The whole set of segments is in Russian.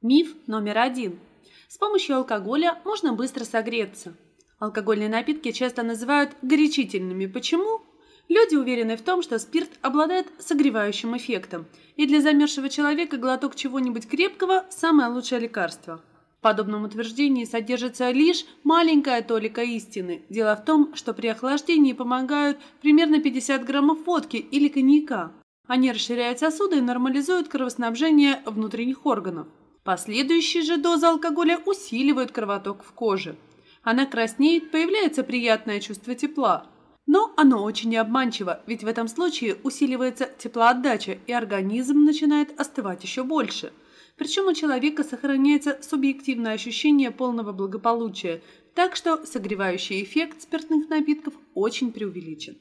Миф номер один. С помощью алкоголя можно быстро согреться. Алкогольные напитки часто называют горячительными. Почему? Люди уверены в том, что спирт обладает согревающим эффектом, и для замерзшего человека глоток чего-нибудь крепкого – самое лучшее лекарство. В подобном утверждении содержится лишь маленькая толика истины. Дело в том, что при охлаждении помогают примерно 50 граммов водки или коньяка. Они расширяют сосуды и нормализуют кровоснабжение внутренних органов. Последующие же дозы алкоголя усиливают кровоток в коже. Она краснеет, появляется приятное чувство тепла. Но оно очень обманчиво, ведь в этом случае усиливается теплоотдача, и организм начинает остывать еще больше. Причем у человека сохраняется субъективное ощущение полного благополучия, так что согревающий эффект спиртных напитков очень преувеличен.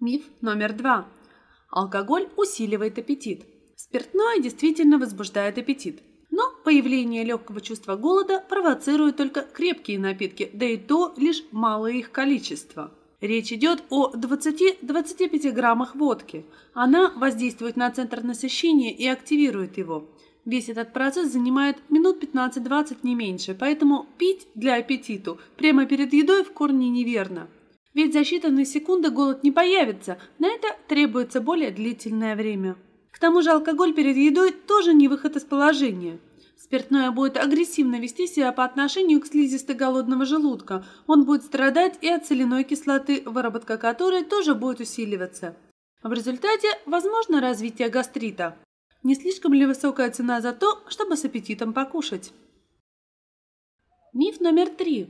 Миф номер два. Алкоголь усиливает аппетит. Спиртное действительно возбуждает аппетит. Но появление легкого чувства голода провоцирует только крепкие напитки, да и то лишь малое их количество. Речь идет о 20-25 граммах водки. Она воздействует на центр насыщения и активирует его. Весь этот процесс занимает минут 15-20 не меньше, поэтому пить для аппетиту прямо перед едой в корне неверно. Ведь за считанные секунды голод не появится, на это требуется более длительное время. К тому же алкоголь перед едой тоже не выход из положения. Спиртное будет агрессивно вести себя по отношению к слизистой голодного желудка. Он будет страдать и от соляной кислоты, выработка которой тоже будет усиливаться. В результате возможно развитие гастрита. Не слишком ли высокая цена за то, чтобы с аппетитом покушать? Миф номер три.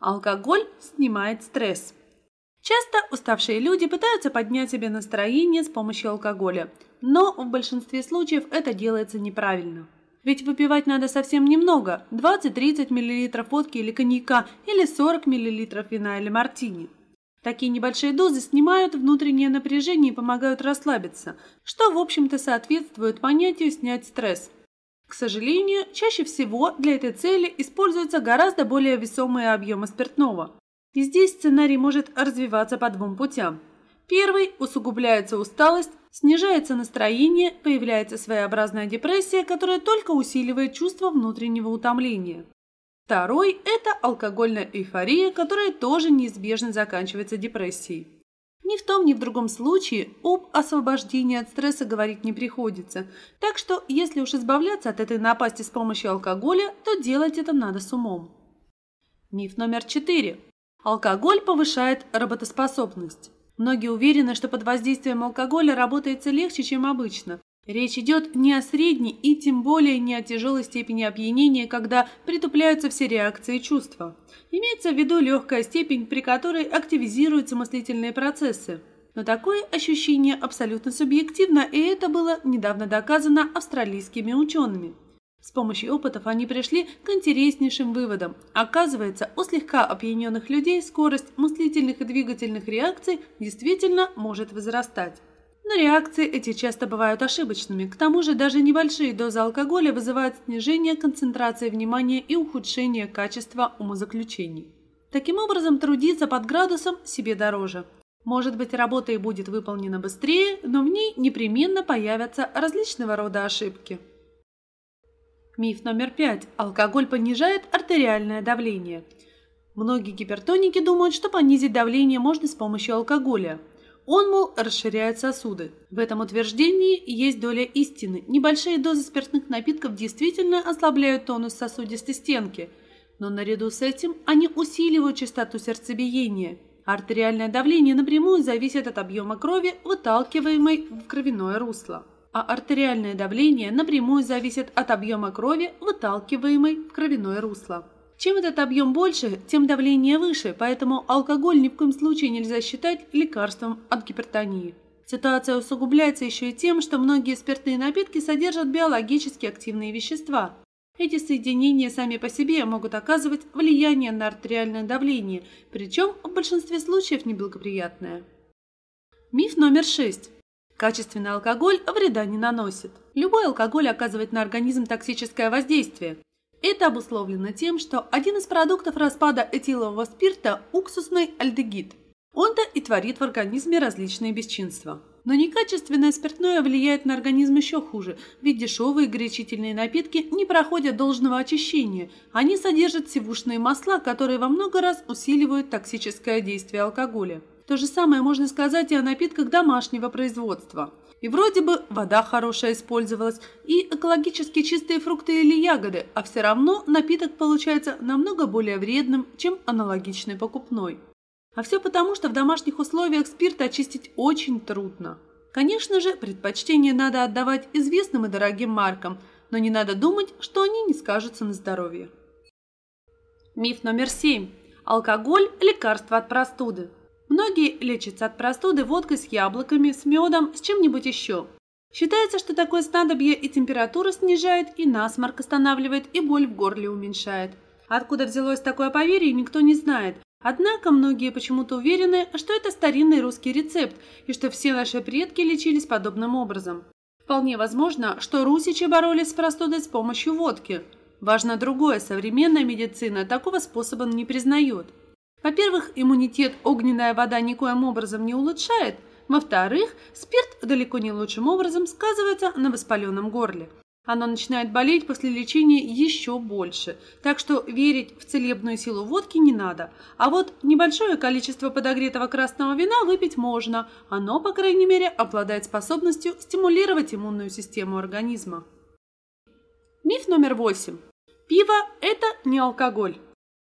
Алкоголь снимает стресс. Часто уставшие люди пытаются поднять себе настроение с помощью алкоголя, но в большинстве случаев это делается неправильно. Ведь выпивать надо совсем немного – 20-30 мл водки или коньяка или 40 мл вина или мартини. Такие небольшие дозы снимают внутреннее напряжение и помогают расслабиться, что, в общем-то, соответствует понятию «снять стресс». К сожалению, чаще всего для этой цели используются гораздо более весомые объемы спиртного. И здесь сценарий может развиваться по двум путям. Первый – усугубляется усталость, снижается настроение, появляется своеобразная депрессия, которая только усиливает чувство внутреннего утомления. Второй – это алкогольная эйфория, которая тоже неизбежно заканчивается депрессией. Ни в том, ни в другом случае об освобождении от стресса говорить не приходится. Так что, если уж избавляться от этой напасти с помощью алкоголя, то делать это надо с умом. Миф номер четыре. Алкоголь повышает работоспособность. Многие уверены, что под воздействием алкоголя работается легче, чем обычно. Речь идет не о средней и тем более не о тяжелой степени опьянения, когда притупляются все реакции и чувства. Имеется в виду легкая степень, при которой активизируются мыслительные процессы. Но такое ощущение абсолютно субъективно, и это было недавно доказано австралийскими учеными. С помощью опытов они пришли к интереснейшим выводам. Оказывается, у слегка опьяненных людей скорость мыслительных и двигательных реакций действительно может возрастать. Но реакции эти часто бывают ошибочными. К тому же даже небольшие дозы алкоголя вызывают снижение концентрации внимания и ухудшение качества умозаключений. Таким образом, трудиться под градусом себе дороже. Может быть, работа и будет выполнена быстрее, но в ней непременно появятся различного рода ошибки. Миф номер пять. Алкоголь понижает артериальное давление. Многие гипертоники думают, что понизить давление можно с помощью алкоголя. Он, мол, расширяет сосуды. В этом утверждении есть доля истины. Небольшие дозы спиртных напитков действительно ослабляют тонус сосудистой стенки, но наряду с этим они усиливают частоту сердцебиения. Артериальное давление напрямую зависит от объема крови, выталкиваемой в кровяное русло а артериальное давление напрямую зависит от объема крови, выталкиваемой в кровяное русло. Чем этот объем больше, тем давление выше, поэтому алкоголь ни в коем случае нельзя считать лекарством от гипертонии. Ситуация усугубляется еще и тем, что многие спиртные напитки содержат биологически активные вещества. Эти соединения сами по себе могут оказывать влияние на артериальное давление, причем в большинстве случаев неблагоприятное. Миф номер шесть. Качественный алкоголь вреда не наносит. Любой алкоголь оказывает на организм токсическое воздействие. Это обусловлено тем, что один из продуктов распада этилового спирта – уксусный альдегид. Он-то и творит в организме различные бесчинства. Но некачественное спиртное влияет на организм еще хуже, ведь дешевые горячительные напитки не проходят должного очищения. Они содержат сивушные масла, которые во много раз усиливают токсическое действие алкоголя. То же самое можно сказать и о напитках домашнего производства. И вроде бы вода хорошая использовалась, и экологически чистые фрукты или ягоды, а все равно напиток получается намного более вредным, чем аналогичный покупной. А все потому, что в домашних условиях спирт очистить очень трудно. Конечно же, предпочтение надо отдавать известным и дорогим маркам, но не надо думать, что они не скажутся на здоровье. Миф номер семь. Алкоголь – лекарство от простуды. Многие лечатся от простуды водкой с яблоками, с медом, с чем-нибудь еще. Считается, что такое снадобье и температуру снижает, и насморк останавливает, и боль в горле уменьшает. Откуда взялось такое поверье, никто не знает, Однако многие почему-то уверены, что это старинный русский рецепт и что все наши предки лечились подобным образом. Вполне возможно, что русичи боролись с простудой с помощью водки. Важно другое, современная медицина такого способа не признает. Во-первых, иммунитет огненная вода никоим образом не улучшает. Во-вторых, спирт далеко не лучшим образом сказывается на воспаленном горле. Оно начинает болеть после лечения еще больше, так что верить в целебную силу водки не надо. А вот небольшое количество подогретого красного вина выпить можно. Оно, по крайней мере, обладает способностью стимулировать иммунную систему организма. Миф номер восемь. Пиво – это не алкоголь.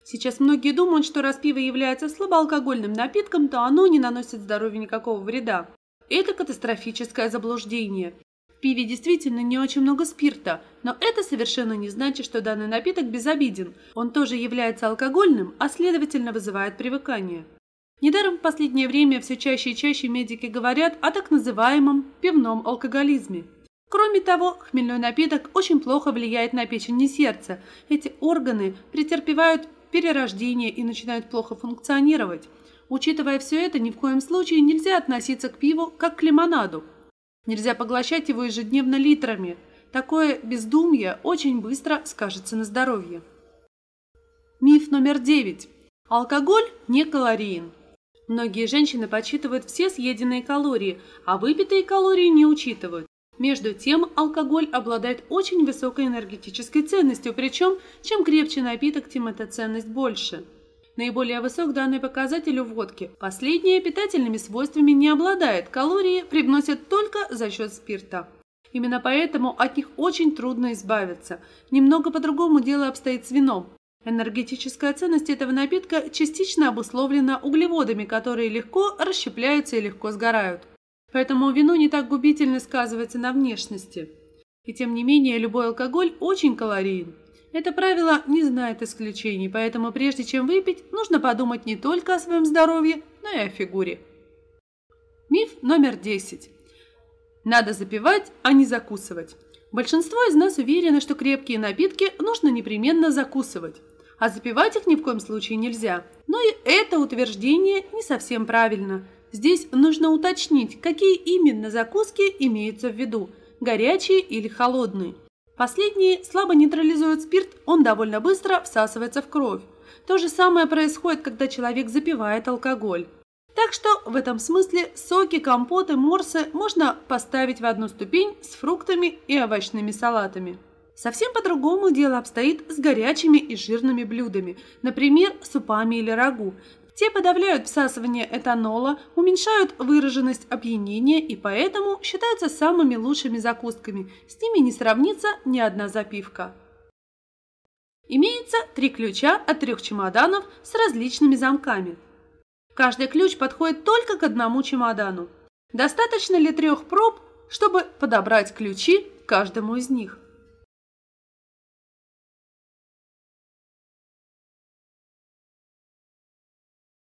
Сейчас многие думают, что раз пиво является слабоалкогольным напитком, то оно не наносит здоровью никакого вреда. Это катастрофическое заблуждение. В пиве действительно не очень много спирта, но это совершенно не значит, что данный напиток безобиден. Он тоже является алкогольным, а следовательно вызывает привыкание. Недаром в последнее время все чаще и чаще медики говорят о так называемом пивном алкоголизме. Кроме того, хмельной напиток очень плохо влияет на печень и сердце. Эти органы претерпевают перерождение и начинают плохо функционировать. Учитывая все это, ни в коем случае нельзя относиться к пиву как к лимонаду. Нельзя поглощать его ежедневно литрами. Такое бездумье очень быстро скажется на здоровье. Миф номер девять. Алкоголь не калориен. Многие женщины подсчитывают все съеденные калории, а выпитые калории не учитывают. Между тем, алкоголь обладает очень высокой энергетической ценностью, причем чем крепче напиток, тем эта ценность больше. Наиболее высок данный показатель у водки. Последняя питательными свойствами не обладает, калории привносят только за счет спирта. Именно поэтому от них очень трудно избавиться. Немного по-другому дело обстоит с вином. Энергетическая ценность этого напитка частично обусловлена углеводами, которые легко расщепляются и легко сгорают. Поэтому вино не так губительно сказывается на внешности. И тем не менее, любой алкоголь очень калорийен. Это правило не знает исключений, поэтому прежде чем выпить, нужно подумать не только о своем здоровье, но и о фигуре. Миф номер 10. Надо запивать, а не закусывать. Большинство из нас уверены, что крепкие напитки нужно непременно закусывать, а запивать их ни в коем случае нельзя. Но и это утверждение не совсем правильно. Здесь нужно уточнить, какие именно закуски имеются в виду – горячие или холодные. Последние слабо нейтрализуют спирт, он довольно быстро всасывается в кровь. То же самое происходит, когда человек запивает алкоголь. Так что в этом смысле соки, компоты, морсы можно поставить в одну ступень с фруктами и овощными салатами. Совсем по-другому дело обстоит с горячими и жирными блюдами, например, супами или рагу. Те подавляют всасывание этанола, уменьшают выраженность опьянения и поэтому считаются самыми лучшими закусками. С ними не сравнится ни одна запивка. Имеется три ключа от трех чемоданов с различными замками. Каждый ключ подходит только к одному чемодану. Достаточно ли трех проб, чтобы подобрать ключи к каждому из них?